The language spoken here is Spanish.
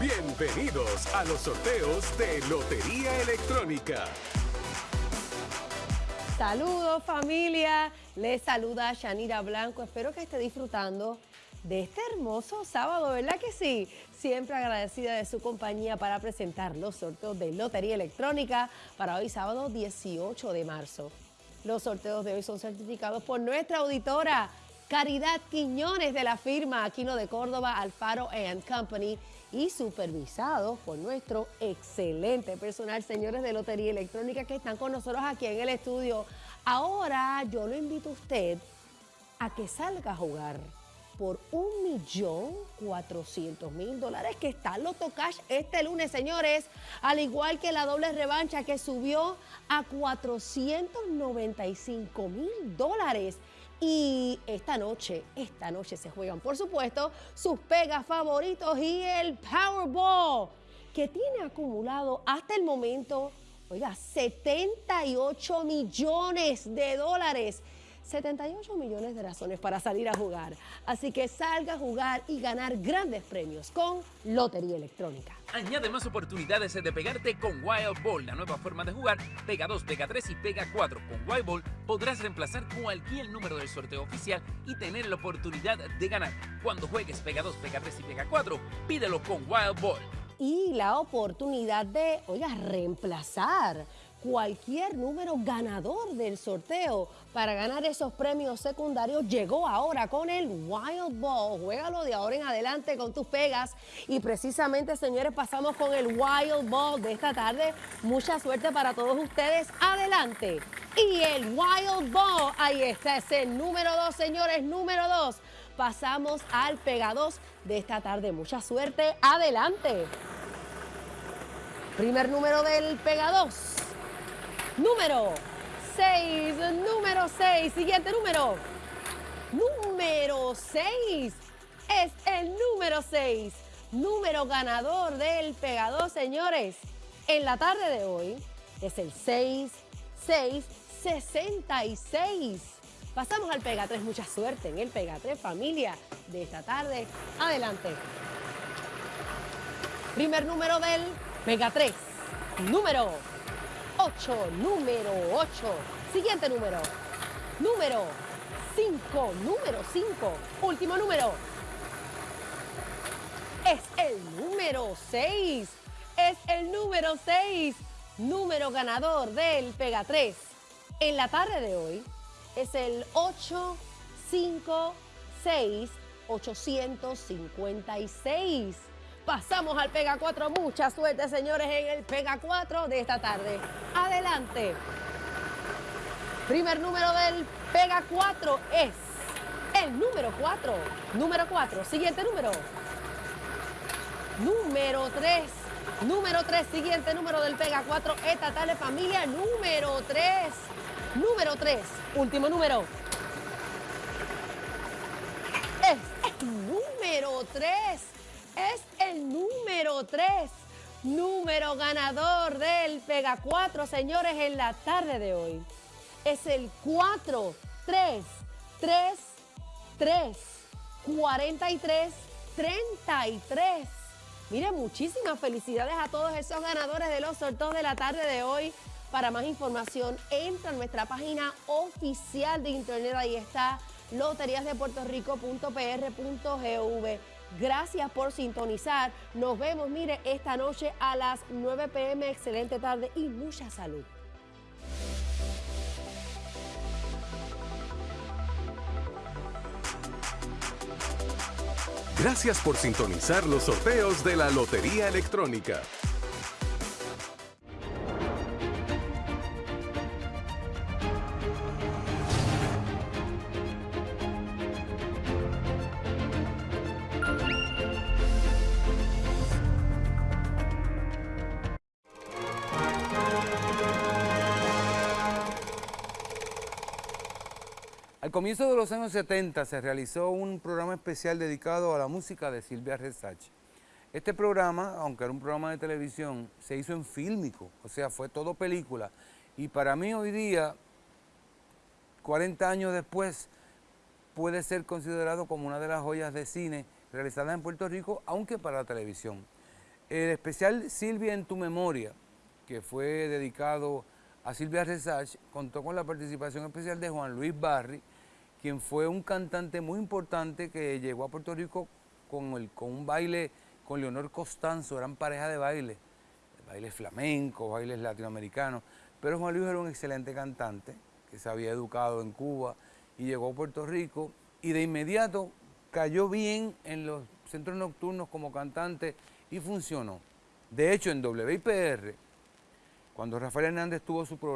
Bienvenidos a los sorteos de Lotería Electrónica. Saludos familia, les saluda Shanira Blanco, espero que esté disfrutando de este hermoso sábado, ¿verdad que sí? Siempre agradecida de su compañía para presentar los sorteos de Lotería Electrónica para hoy sábado 18 de marzo. Los sorteos de hoy son certificados por nuestra auditora Caridad Quiñones de la firma Aquino de Córdoba, Alfaro Company y supervisados por nuestro excelente personal, señores de Lotería Electrónica que están con nosotros aquí en el estudio. Ahora yo lo invito a usted a que salga a jugar por un millón cuatrocientos mil dólares que está Loto Cash este lunes, señores, al igual que la doble revancha que subió a 495 mil dólares. Y esta noche, esta noche se juegan, por supuesto, sus pegas favoritos y el Powerball, que tiene acumulado hasta el momento, oiga, 78 millones de dólares. 78 millones de razones para salir a jugar. Así que salga a jugar y ganar grandes premios con Lotería Electrónica. Añade más oportunidades de pegarte con Wild Ball, la nueva forma de jugar. Pega 2, pega 3 y pega 4. Con Wild Ball podrás reemplazar cualquier número del sorteo oficial y tener la oportunidad de ganar. Cuando juegues pega 2, pega 3 y pega 4, pídelo con Wild Ball. Y la oportunidad de, oiga, reemplazar cualquier número ganador del sorteo para ganar esos premios secundarios llegó ahora con el Wild Ball. Juégalo de ahora en adelante con tus pegas. Y precisamente, señores, pasamos con el Wild Ball de esta tarde. Mucha suerte para todos ustedes. Adelante. Y el Wild Ball, ahí está, es el número dos, señores, número dos. Pasamos al Pega 2 de esta tarde. Mucha suerte. Adelante. Primer número del Pega 2 número 6, número 6, siguiente número, número 6, es el número 6, número ganador del pegador, señores. En la tarde de hoy es el 6, 6, 66. Pasamos al Pega 3, mucha suerte en el Pega 3, familia, de esta tarde. Adelante. Primer número del Pega 3, número 8, número 8. Siguiente número. Número 5, número 5. Último número. Es el número 6. Es el número 6. Número ganador del Pega 3. En la tarde de hoy es el 8, 5, 6, 856. Pasamos al Pega 4. Mucha suerte, señores, en el Pega 4 de esta tarde. Adelante. Primer número del Pega 4 es el número 4. Número 4. Siguiente número. Número 3. Número 3. Siguiente número del Pega 4. Esta tarde, familia. Número 3. Número 3. Último número. Es el número 3 número 3, número ganador del Pega 4, señores, en la tarde de hoy. Es el 4, 3, 3, 3, 43, 33. Miren, muchísimas felicidades a todos esos ganadores de los sorteos de la tarde de hoy. Para más información, entra a nuestra página oficial de internet. Ahí está loteriasdepuertorico.pr.gv. Gracias por sintonizar. Nos vemos, mire, esta noche a las 9 pm. Excelente tarde y mucha salud. Gracias por sintonizar los sorteos de la Lotería Electrónica. Al comienzo de los años 70 se realizó un programa especial dedicado a la música de Silvia Resach. Este programa, aunque era un programa de televisión, se hizo en fílmico, o sea, fue todo película. Y para mí hoy día, 40 años después, puede ser considerado como una de las joyas de cine realizadas en Puerto Rico, aunque para la televisión. El especial Silvia en tu memoria, que fue dedicado a Silvia Resach, contó con la participación especial de Juan Luis Barri, quien fue un cantante muy importante que llegó a Puerto Rico con, el, con un baile con Leonor Costanzo, eran pareja de baile, bailes flamencos, bailes latinoamericanos, pero Juan Luis era un excelente cantante que se había educado en Cuba y llegó a Puerto Rico y de inmediato cayó bien en los centros nocturnos como cantante y funcionó. De hecho, en WIPR, cuando Rafael Hernández tuvo su programa,